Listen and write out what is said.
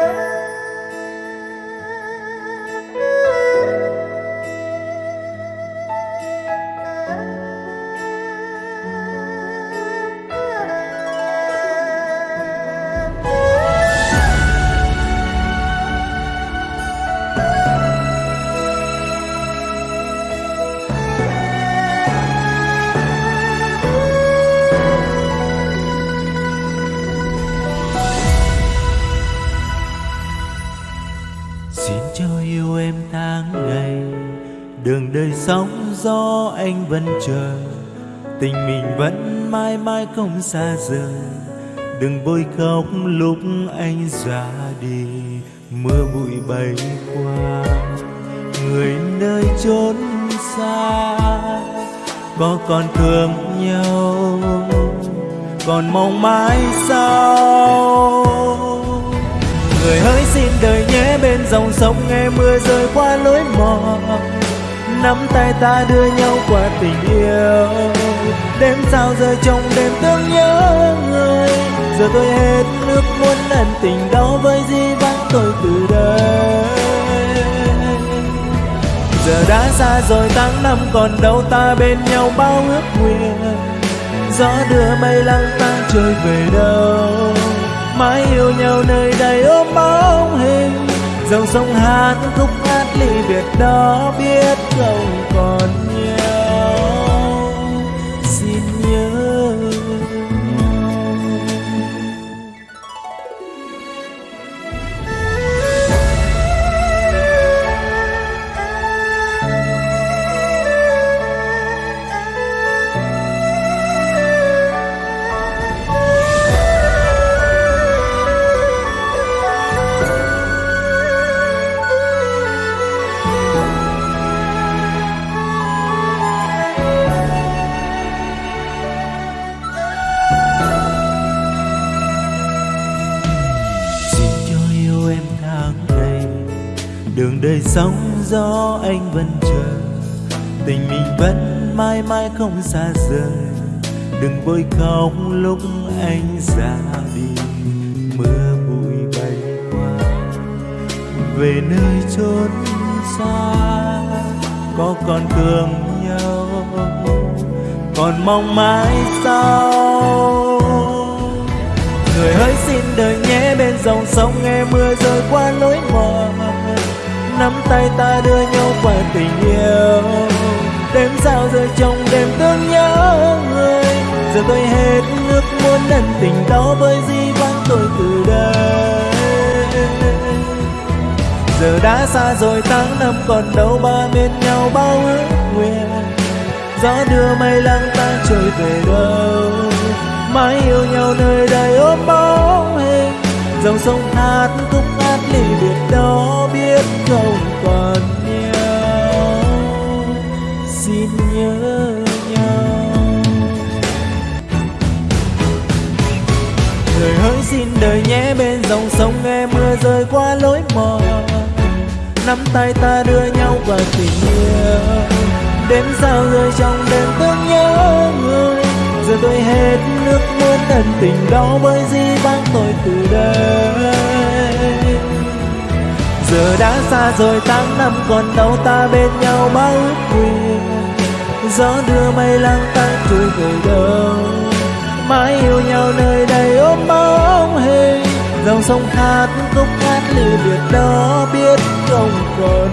Xin tháng ngày. Đường đời sóng gió anh vẫn chờ, Tình mình vẫn mãi mãi không xa rời. Đừng bôi khóc lúc anh ra đi, Mưa bụi bay qua. Người nơi chốn xa, Có còn thương nhau, Còn mong mãi sau. Người hỡi xin đời nhé bên dòng sông nghe mưa rơi qua lối mòn. Nắm tay ta đưa nhau qua tình yêu. Đêm sao rơi trong đêm thương nhớ người. Giờ tôi hết nước muốn ân tình đau với di vắng tôi từ đây Giờ đã xa rồi, tháng năm còn đâu ta bên nhau bao ước nguyện. Gió đưa mây lăng ta trôi về đâu. Mãi yêu nhau nơi đây ôm bóng hình dòng sông hát khúc hát ly biệt đó biết không còn Đường đời sóng gió anh vẫn chờ. Tình mình vẫn mãi mãi không xa rời. Đừng vội khóc lúc anh ra đi. Mưa bụi bay qua. Về nơi chốn xa, Có còn thương nhau. Còn mong mãi sau Người hỡi xin đời nhé, bên dòng sông nghe mưa rơi qua lối mòn. Nắm tay ta đưa nhau qua tình yêu. Đêm sao rơi trong đêm thương nhớ người. Giờ tôi hết nước muốn ân tình đó với di vắng tôi từ đây Giờ đã xa rồi, tháng năm còn đâu ba bên nhau bao ước nguyện. Gió đưa mây lăng ta trôi về đâu. Mãi yêu nhau nơi đây ôm bóng hình. Dòng sông hát khúc ly biệt đó biết không còn nhau. Xin nhớ nhau. Người hỡi xin đời nhé, bên dòng sông nghe mưa rơi qua lối mòn. Nắm tay ta đưa nhau qua tình yêu. Đêm sao rơi trong đêm thương nhớ người. Giờ tôi hết nước muốn ân tình đó với gì bác tôi từ đây giờ đã xa rồi tháng năm còn đâu ta bên nhau bao ước nguyện gió đưa mây lang ta trôi về đâu. Mãi yêu nhau nơi đây ôm bóng hình dòng sông hát khúc hát lưu biệt đó biết không còn